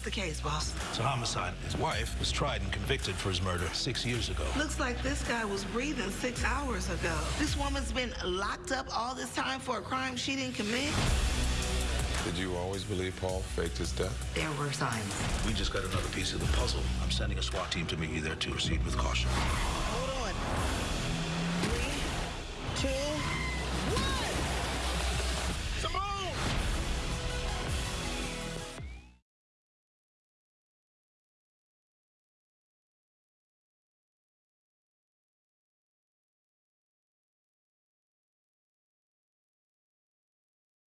the case, boss? It's a homicide. His wife was tried and convicted for his murder six years ago. Looks like this guy was breathing six hours ago. This woman's been locked up all this time for a crime she didn't commit? Did you always believe Paul faked his death? There were signs. We just got another piece of the puzzle. I'm sending a SWAT team to meet you there to proceed with caution.